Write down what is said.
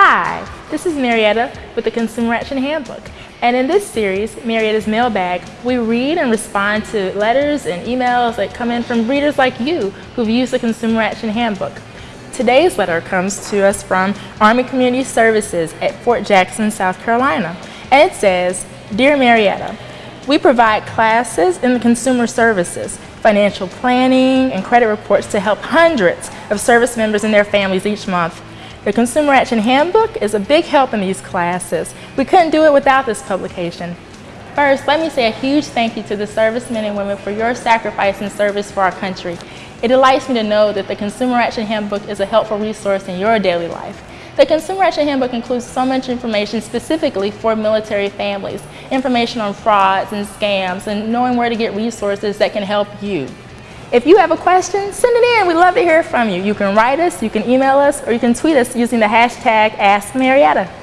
Hi, this is Marietta with the Consumer Action Handbook. And in this series, Marietta's Mailbag, we read and respond to letters and emails that come in from readers like you who've used the Consumer Action Handbook. Today's letter comes to us from Army Community Services at Fort Jackson, South Carolina. And it says, Dear Marietta, we provide classes in consumer services, financial planning, and credit reports to help hundreds of service members and their families each month. The Consumer Action Handbook is a big help in these classes. We couldn't do it without this publication. First, let me say a huge thank you to the servicemen and women for your sacrifice and service for our country. It delights me to know that the Consumer Action Handbook is a helpful resource in your daily life. The Consumer Action Handbook includes so much information specifically for military families, information on frauds and scams, and knowing where to get resources that can help you. If you have a question, send it in. We'd love to hear from you. You can write us, you can email us, or you can tweet us using the hashtag AskMarietta.